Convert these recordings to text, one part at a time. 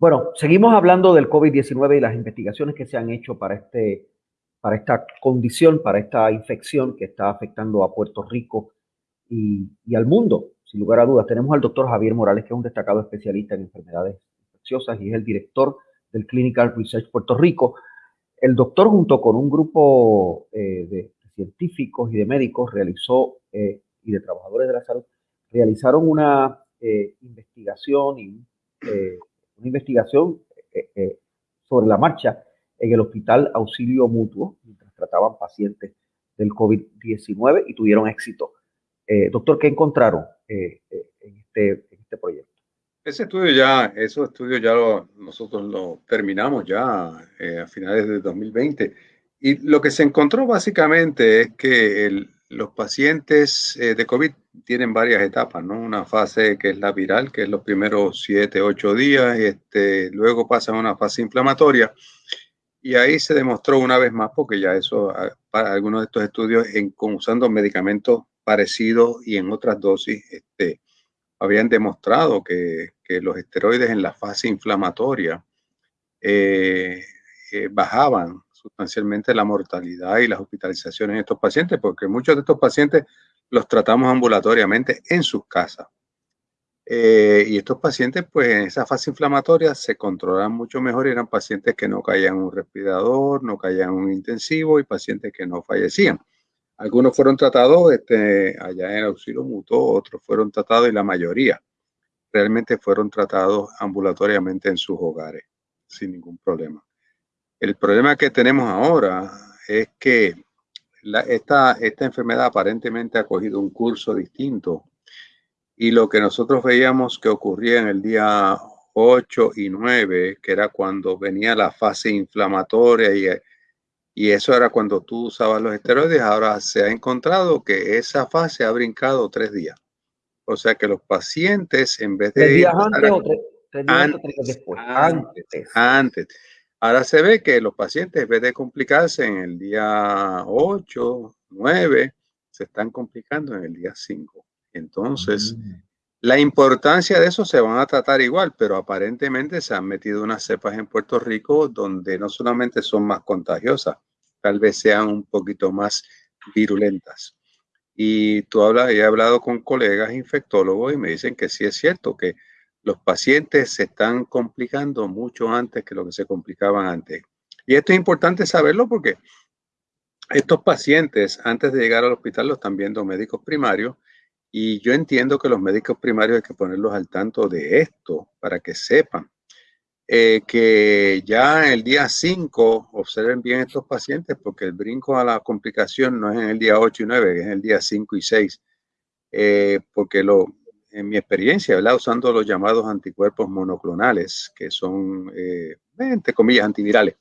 Bueno, seguimos hablando del COVID-19 y las investigaciones que se han hecho para, este, para esta condición, para esta infección que está afectando a Puerto Rico y, al mundo, sin lugar a dudas. Tenemos al doctor Javier Morales, que es un destacado especialista en enfermedades infecciosas y es el director del Clinical Research Puerto Rico. El doctor, junto con un grupo eh, de científicos y de médicos, realizó, eh, y de trabajadores de la salud, realizaron una eh, investigación y una investigación eh, eh, sobre la marcha en el Hospital Auxilio Mutuo, mientras trataban pacientes del COVID-19 y tuvieron éxito. Eh, doctor, ¿qué encontraron eh, eh, en, este, en, este, proyecto? Ese estudio ya, esos estudios ya lo, nosotros lo terminamos ya a finales de 2020 y lo que se encontró básicamente es que el, los pacientes eh, de COVID tienen varias etapas, ¿no? Una fase que es la viral, que es los primeros 7, 8 días, este, luego pasa a una fase inflamatoria y ahí se demostró una vez más, porque ya eso, para algunos de estos estudios, en, usando medicamentos parecidos y en otras dosis, este, habían demostrado que, que los esteroides en la fase inflamatoria eh, eh, bajaban sustancialmente la mortalidad y las hospitalizaciones en estos pacientes, porque muchos de estos pacientes los tratamos ambulatoriamente en sus casas. Eh, y estos pacientes, pues en esa fase inflamatoria se controlan mucho mejor eran pacientes que no caían en un respirador, no caían en un intensivo y pacientes que no fallecían. Algunos fueron tratados este, allá en el auxilio mutuo, otros fueron tratados y la mayoría realmente fueron tratados ambulatoriamente en sus hogares sin ningún problema. El problema que tenemos ahora es que la, esta, esta enfermedad aparentemente ha cogido un curso distinto y lo que nosotros veíamos que ocurría en el día 8 y 9, que era cuando venía la fase inflamatoria y, y eso era cuando tú usabas los esteroides, ahora se ha encontrado que esa fase ha brincado tres días. O sea que los pacientes en vez de... ¿Tres días antes o tres, tres días antes, antes, después? Antes. antes. Ahora se ve que los pacientes, en vez de complicarse en el día 8, 9, se están complicando en el día 5. Entonces, mm. la importancia de eso se van a tratar igual, pero aparentemente se han metido unas cepas en Puerto Rico donde no solamente son más contagiosas, tal vez sean un poquito más virulentas. Y tú hablas, he hablado con colegas infectólogos y me dicen que sí es cierto que los pacientes se están complicando mucho antes que lo que se complicaban antes. Y esto es importante saberlo porque estos pacientes, antes de llegar al hospital, lo están viendo médicos primarios y yo entiendo que los médicos primarios hay que ponerlos al tanto de esto para que sepan eh, que ya el día 5 observen bien estos pacientes porque el brinco a la complicación no es en el día 8 y 9, es en el día 5 y 6. Eh, porque lo, en mi experiencia, ¿verdad? usando los llamados anticuerpos monoclonales, que son, eh, entre comillas, antivirales.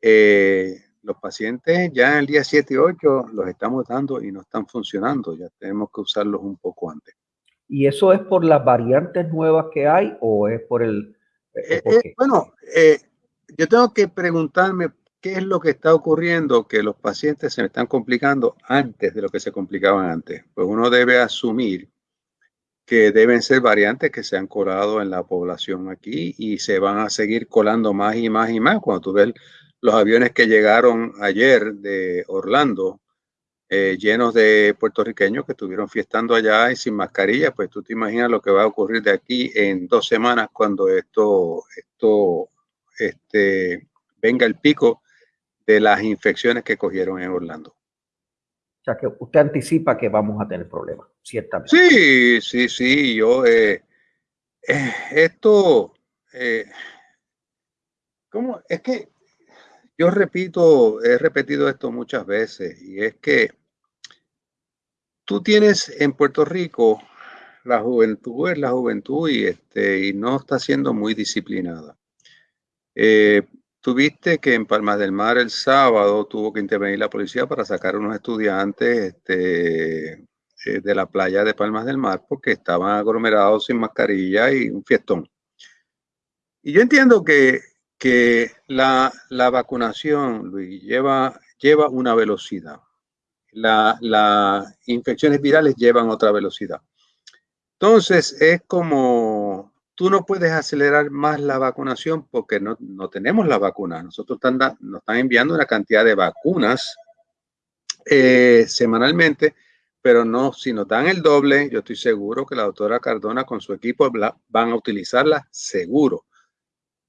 Eh, los pacientes ya en el día 7 y 8 los estamos dando y no están funcionando, ya tenemos que usarlos un poco antes. ¿Y eso es por las variantes nuevas que hay o es por el... Eh, eh bueno, yo tengo que preguntarme qué es lo que está ocurriendo que los pacientes se están complicando antes de lo que se complicaban antes. Pues uno debe asumir que deben ser variantes que se han colado en la población aquí y se van a seguir colando más y más y más. Cuando tú ves los aviones que llegaron ayer de Orlando, eh, llenos de puertorriqueños que estuvieron fiestando allá y sin mascarilla, pues tú te imaginas lo que va a ocurrir de aquí en dos semanas cuando esto, esto este, venga el pico de las infecciones que cogieron en Orlando. O sea, que usted anticipa que vamos a tener problemas, ciertamente. Sí, sí, sí. Yo, eh, eh, esto, eh, ¿cómo? Es que yo repito, he repetido esto muchas veces, y es que tú tienes en Puerto Rico la juventud, es la juventud y, este, y no está siendo muy disciplinada. Eh, Tuviste que en Palmas del Mar el sábado tuvo que intervenir la policía para sacar a unos estudiantes este, eh, de la playa de Palmas del Mar porque estaban aglomerados sin mascarilla y un fiestón. Y yo entiendo que, que la, la, vacunación, Luis, lleva, lleva una velocidad. Las la infecciones virales llevan otra velocidad. Entonces, es como tú no puedes acelerar más la vacunación porque no, tenemos la vacuna. Nosotros nos están enviando una cantidad de vacunas eh, semanalmente, pero no, si nos dan el doble, yo estoy seguro que la doctora Cardona con su equipo van a utilizarla seguro.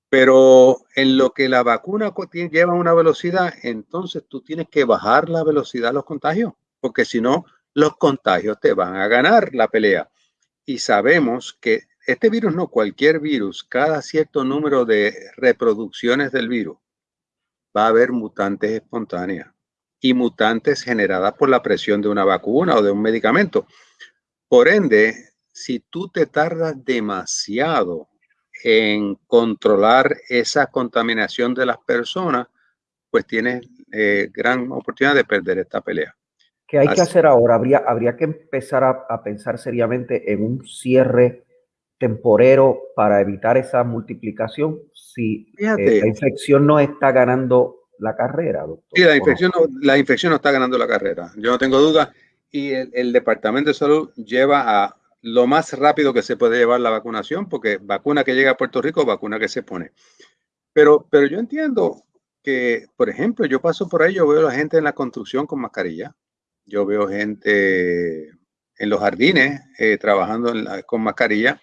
Pero en lo que la vacuna lleva una velocidad, entonces tú tienes que bajar la velocidad de los contagios, porque si no, los contagios te van a ganar la pelea. Y sabemos que este virus, no cualquier virus, cada cierto número de reproducciones del virus, va a haber mutantes espontáneas y mutantes generadas por la presión de una vacuna o de un medicamento. Por ende, si tú te tardas demasiado en controlar esa contaminación de las personas, pues tienes eh, gran oportunidad de perder esta pelea. ¿Qué hay que hacer ahora? Habría, habría que empezar a, pensar seriamente en un cierre temporero para evitar esa multiplicación si eh, la infección no está ganando la carrera, doctor. Sí, la infección, no, la infección no está ganando la carrera, yo no tengo duda. Y el, Departamento de Salud lleva a lo más rápido que se puede llevar la vacunación, porque vacuna que llega a Puerto Rico, vacuna que se pone. Pero, pero yo entiendo que, por ejemplo, yo paso por ahí, yo veo a la gente en la construcción con mascarilla, yo veo gente en los jardines eh, trabajando con mascarilla.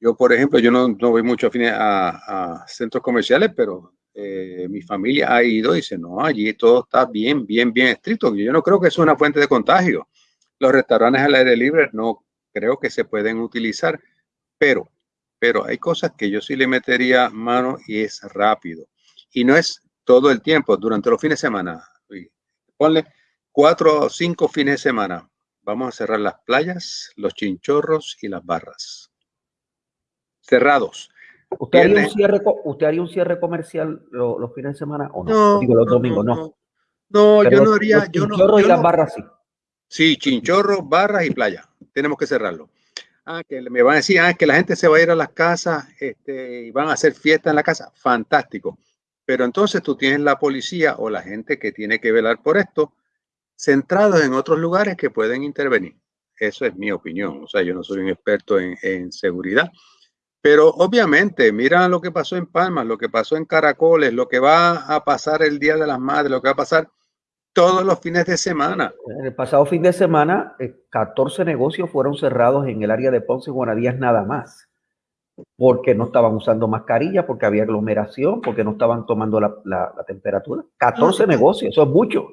Yo, por ejemplo, yo no, no voy mucho a, a, centros comerciales, pero eh, mi familia ha ido y dice, no, allí todo está bien, bien, bien estricto. Yo no creo que es una fuente de contagio. Los restaurantes al aire libre no creo que se pueden utilizar, pero, pero hay cosas que yo sí le metería mano y es rápido. Y no es todo el tiempo, durante los fines de semana. Ponle cuatro o cinco fines de semana. Vamos a cerrar las playas, los chinchorros y las barras. Cerrados. ¿Usted haría, un cierre, ¿Usted haría un cierre comercial los, fines de semana o no? Digo, los domingos, no. No, yo no haría. Los chinchorros y las barras sí. Sí, chinchorros, barras y playa. Tenemos que cerrarlo. Ah, que me van a decir, ah, que la gente se va a ir a las casas este, y van a hacer fiesta en la casa. Fantástico. Pero entonces tú tienes la policía o la gente que tiene que velar por esto centrados en otros lugares que pueden intervenir. Eso es mi opinión. O sea, yo no soy un experto en, seguridad. Pero obviamente, mira lo que pasó en Palmas, lo que pasó en Caracoles, lo que va a pasar el Día de las Madres, lo que va a pasar todos los fines de semana. En el pasado fin de semana, 14 eh, negocios fueron cerrados en el área de Ponce y Guanadías nada más, porque no estaban usando mascarilla, porque había aglomeración, porque no estaban tomando la, temperatura. 14 negocios, eso es mucho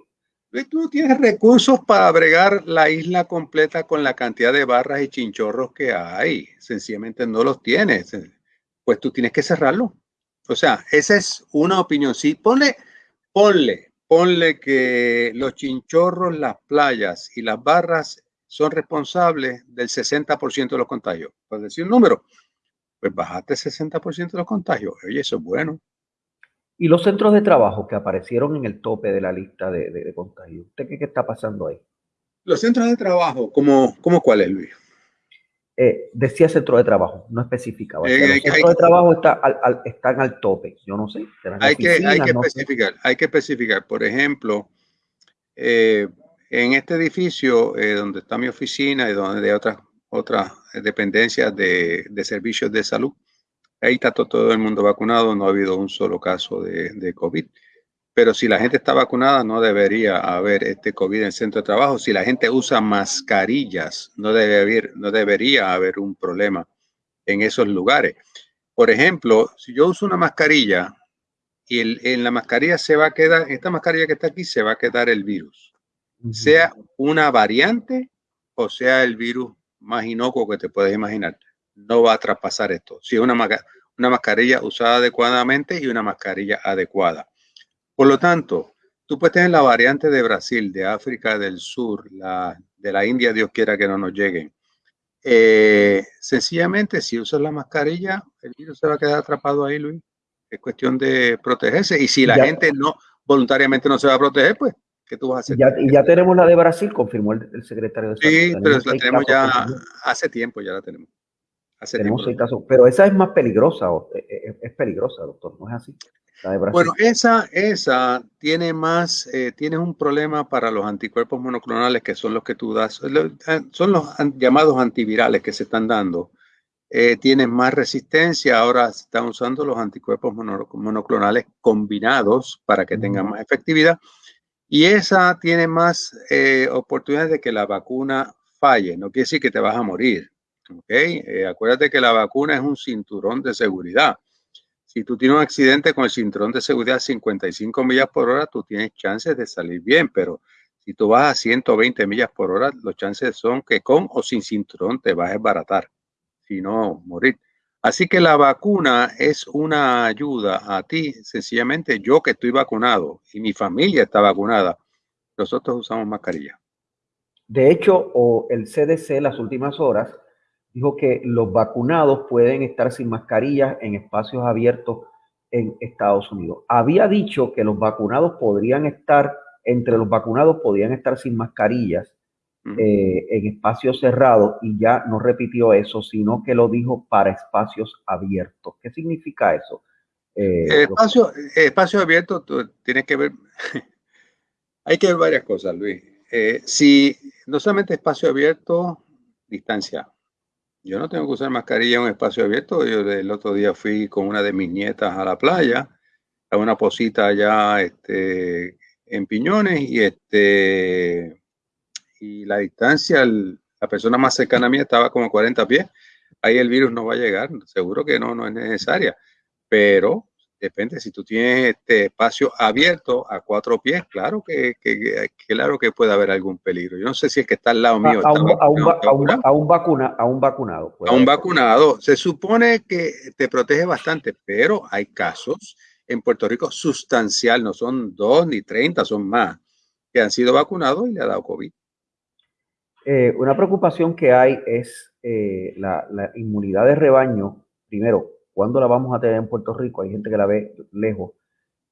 tú tienes recursos para bregar la isla completa con la cantidad de barras y chinchorros que hay. Sencillamente no los tienes. Pues tú tienes que cerrarlo. O sea, esa es una opinión. Sí, ponle, ponle, ponle que los chinchorros, las playas y las barras son responsables del 60% de los contagios. Por decir un número, pues bajaste el 60% de los contagios. Oye, eso es bueno. Y los centros de trabajo que aparecieron en el tope de la lista de, de, contagios, ¿usted qué, está pasando ahí? Los centros de trabajo, ¿cómo, cómo cuál es, Luis? Eh, decía centro de trabajo, no especificaba. Eh, los centros de trabajo está al, están al tope, yo no sé. Hay que, hay que especificar, hay que especificar. Por ejemplo, eh, en este edificio donde está mi oficina y donde hay otras, otras dependencias de, de servicios de salud, Ahí está todo el mundo vacunado, no ha habido un solo caso de, COVID. Pero si la gente está vacunada, no debería haber este COVID en el centro de trabajo. Si la gente usa mascarillas, no, debe haber, no debería haber un problema en esos lugares. Por ejemplo, si yo uso una mascarilla y en la mascarilla se va a quedar, esta mascarilla que está aquí, se va a quedar el virus. Sea una variante o sea el virus más inocuo que te puedes imaginar no va a traspasar esto. Si es una, una mascarilla usada adecuadamente y una mascarilla adecuada. Por lo tanto, tú puedes tener la variante de Brasil, de África del Sur, la, de la India, Dios quiera que no nos lleguen. Eh, sencillamente, si usas la mascarilla, el virus se va a quedar atrapado ahí, Luis. Es cuestión de protegerse. Y si la gente no voluntariamente no se va a proteger, pues, ¿qué tú vas a hacer? Ya, y ya tenemos la de Brasil, confirmó el, secretario de Salud. Sí, pero la tenemos ya hace tiempo, ya la tenemos. Tenemos casos, pero esa es más peligrosa, eh, eh, es, peligrosa, doctor, ¿no es así? Bueno, esa, esa tiene más, eh, tiene un problema para los anticuerpos monoclonales que son los que tú das, son los llamados antivirales que se están dando. eh, tienen más resistencia. Ahora están usando los anticuerpos monoclonales combinados para que tengan más efectividad. Y esa tiene más eh, oportunidades de que la vacuna falle. No quiere decir que te vas a morir. ¿Okay? Eh, acuérdate que la vacuna es un cinturón de seguridad. Si tú tienes un accidente con el cinturón de seguridad a 55 millas por hora, tú tienes chances de salir bien, pero si tú vas a 120 millas por hora, los chances son que con o sin cinturón te vas a desbaratar, si no morir. Así que la vacuna es una ayuda a ti. Sencillamente yo que estoy vacunado y mi familia está vacunada, nosotros usamos mascarilla. De hecho, o el CDC las últimas horas dijo que los vacunados pueden estar sin mascarillas en espacios abiertos en Estados Unidos. Había dicho que los vacunados podrían estar, entre los vacunados podían estar sin mascarillas eh, en espacios cerrados y ya no repitió eso, sino que lo dijo para espacios abiertos. ¿Qué significa eso? Eh, espacio, espacio abierto tiene que ver, hay que ver varias cosas, Luis. Eh, si no solamente espacio abierto, distancia. Yo no tengo que usar mascarilla en un espacio abierto. Yo el otro día fui con una de mis nietas a la playa, a una posita allá este, en Piñones y, este, y la distancia, la persona más cercana a mí estaba como 40 pies. Ahí el virus no va a llegar, seguro que no, no es necesaria. Pero depende, si tú tienes este espacio abierto a cuatro pies, claro que, claro que puede haber algún peligro. Yo no sé si es que está al lado mío. A, un, vacuna, a un vacunado. A un vacunado. Se supone que te protege bastante, pero hay casos en Puerto Rico sustancial, no son dos ni treinta, son más, que han sido vacunados y le ha dado COVID. Eh, una preocupación que hay es eh, la, la inmunidad de rebaño, primero, ¿Cuándo la vamos a tener en Puerto Rico? Hay gente que la ve lejos.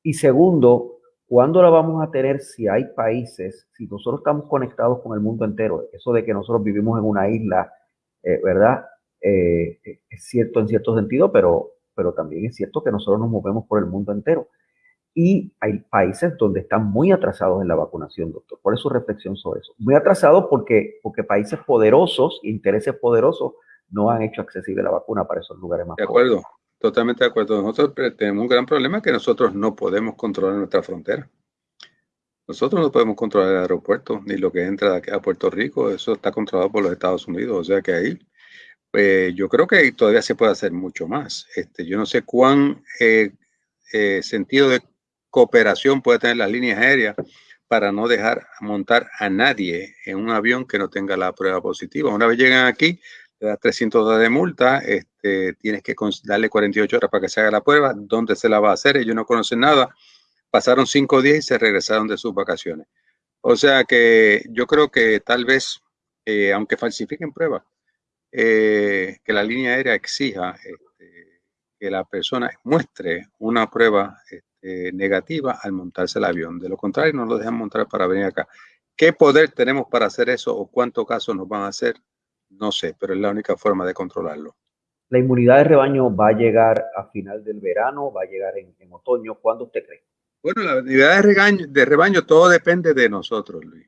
Y segundo, ¿cuándo la vamos a tener si hay países, si nosotros estamos conectados con el mundo entero? Eso de que nosotros vivimos en una isla, eh, ¿verdad? Eh, es cierto en cierto sentido, pero, pero también es cierto que nosotros nos movemos por el mundo entero. Y hay países donde están muy atrasados en la vacunación, doctor. Por eso reflexión sobre eso. Muy atrasados porque, porque países poderosos, intereses poderosos, no han hecho accesible la vacuna para esos lugares más. De acuerdo, totalmente de acuerdo. Nosotros tenemos un gran problema que nosotros no podemos controlar nuestra frontera. Nosotros no podemos controlar el aeropuerto ni lo que entra aquí a Puerto Rico. Eso está controlado por los Estados Unidos. O sea que ahí eh, yo creo que todavía se puede hacer mucho más. Este, yo no sé cuán eh, eh, sentido de cooperación puede tener las líneas aéreas para no dejar montar a nadie en un avión que no tenga la prueba positiva. Una vez llegan aquí, te da 300 dólares de multa, este, tienes que darle 48 horas para que se haga la prueba, dónde se la va a hacer, ellos no conocen nada, pasaron cinco días y se regresaron de sus vacaciones. O sea que yo creo que tal vez, eh, aunque falsifiquen pruebas, eh, que la línea aérea exija este, que la persona muestre una prueba este, negativa al montarse el avión. De lo contrario, no lo dejan montar para venir acá. ¿Qué poder tenemos para hacer eso o cuántos casos nos van a hacer? No sé, pero es la única forma de controlarlo. ¿La inmunidad de rebaño va a llegar a final del verano? ¿Va a llegar en, otoño? ¿Cuándo usted cree? Bueno, la inmunidad de rebaño, de rebaño todo depende de nosotros, Luis.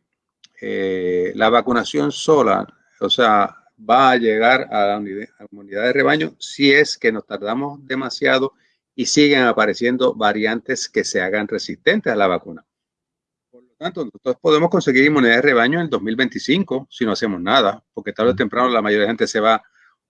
Eh, la vacunación sola, o sea, va a llegar a la inmunidad de rebaño si es que nos tardamos demasiado y siguen apareciendo variantes que se hagan resistentes a la vacuna tanto, nosotros podemos conseguir inmunidad de rebaño en el 2025 si no hacemos nada, porque tarde o temprano la mayoría de gente se va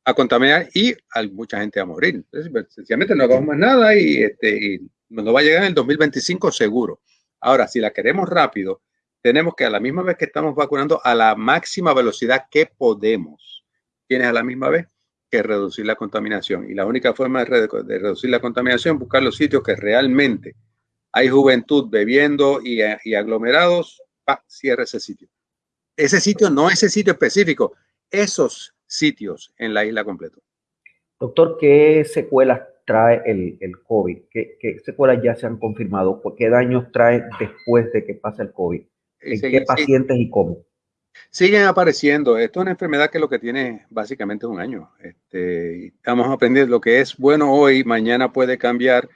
a contaminar y hay mucha gente a morir. Entonces, pues, sencillamente no hagamos más nada y, este, nos va a llegar en el 2025 seguro. Ahora, si la queremos rápido, tenemos que a la misma vez que estamos vacunando a la máxima velocidad que podemos, tienes a la misma vez que reducir la contaminación. Y la única forma de, de reducir la contaminación es buscar los sitios que realmente hay juventud bebiendo y, aglomerados, pa, cierra ese sitio. Ese sitio, no ese sitio específico, esos sitios en la isla completa. Doctor, ¿qué secuelas trae el, el COVID? ¿Qué, secuelas ya se han confirmado? ¿Qué daños trae después de que pase el COVID? ¿En qué pacientes y cómo? Siguen apareciendo. Esto es una enfermedad que lo que tiene básicamente un año. Este, estamos aprendiendo lo que es bueno hoy, mañana puede cambiar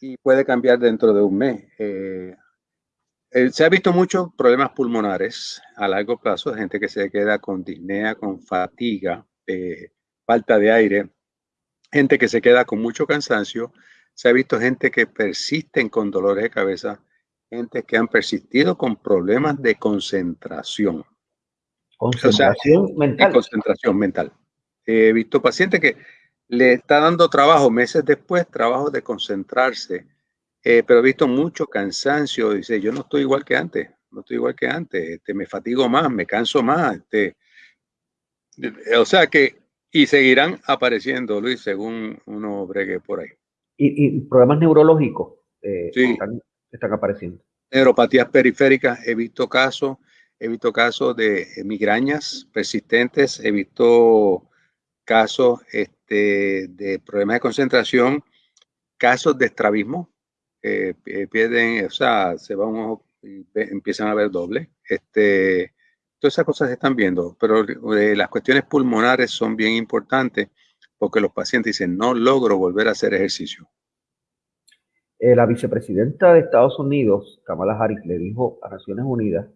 y puede cambiar dentro de un mes. Eh, eh, se ha visto muchos problemas pulmonares a largo plazo, gente que se queda con disnea, con fatiga, eh, falta de aire. gente que se queda con mucho cansancio, se ha visto gente que persisten con dolores de cabeza, gente que han persistido con problemas de concentración. Concentración mental. concentración mental. He visto pacientes que le está dando trabajo meses después, trabajo de concentrarse, eh, pero he visto mucho cansancio. Dice, yo no estoy igual que antes, no estoy igual que antes, este, me fatigo más, me canso más. Este, o sea que, y seguirán apareciendo, Luis, según uno bregue por ahí. Y, problemas neurológicos eh, están apareciendo. Neuropatías periféricas, he visto casos He visto casos de eh, migrañas persistentes, he visto casos este, de problemas de concentración, casos de estrabismo, eh, pierden, o sea, se va un ojo y empiezan a ver doble. Este, todas esas cosas se están viendo, pero eh, las cuestiones pulmonares son bien importantes porque los pacientes dicen, no logro volver a hacer ejercicio. la vicepresidenta de Estados Unidos, Kamala Harris, le dijo a Naciones Unidas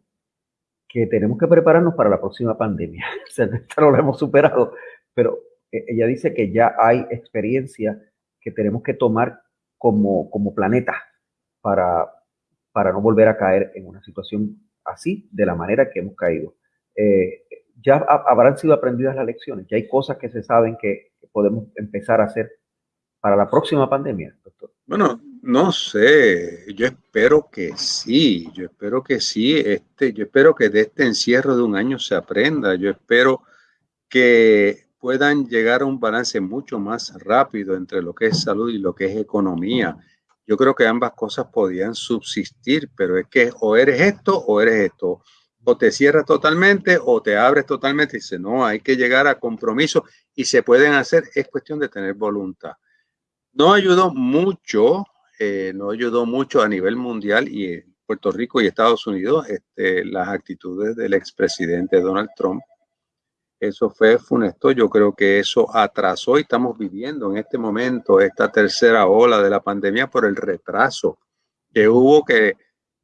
que tenemos que prepararnos para la próxima pandemia. o no lo hemos superado, pero eh, ella dice que ya hay experiencia que tenemos que tomar como, como planeta para, para no volver a caer en una situación así, de la manera que hemos caído. Eh, ya habrán sido aprendidas las lecciones, ya hay cosas que se saben que podemos empezar a hacer para la próxima pandemia, doctor. Bueno, no sé, yo espero que sí, yo espero que sí, este, yo espero que de este encierro de un año se aprenda, yo espero que puedan llegar a un balance mucho más rápido entre lo que es salud y lo que es economía. Yo creo que ambas cosas podían subsistir, pero es que o eres esto o eres esto. O te cierras totalmente o te abres totalmente. Dice, no, hay que llegar a compromiso y se pueden hacer, es cuestión de tener voluntad. No ayudó mucho eh, no ayudó mucho a nivel mundial y Puerto Rico y Estados Unidos este, las actitudes del expresidente Donald Trump. Eso fue funesto. Yo creo que eso atrasó y estamos viviendo en este momento esta tercera ola de la pandemia por el retraso que hubo que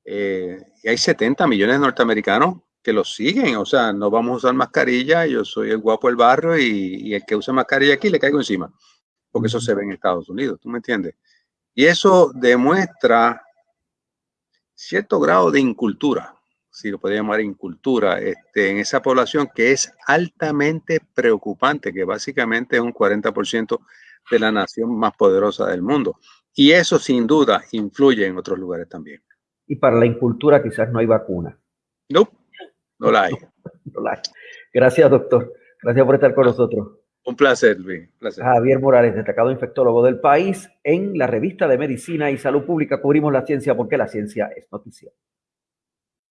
eh, hay 70 millones de norteamericanos que lo siguen. O sea, no vamos a usar mascarilla. Yo soy el guapo del barrio y, y el que usa mascarilla aquí le caigo encima. Porque eso se ve en Estados Unidos. ¿Tú me entiendes? Y eso demuestra cierto grado de incultura, si lo podría llamar incultura, este, en esa población que es altamente preocupante, que básicamente es un 40% de la nación más poderosa del mundo. Y eso sin duda influye en otros lugares también. Y para la incultura quizás no hay vacuna. No, no la hay. no la hay. Gracias, doctor. Gracias por estar con nosotros. Un placer, Luis. Javier Morales, destacado infectólogo del país. En la revista de Medicina y Salud Pública cubrimos la ciencia porque la ciencia es noticia.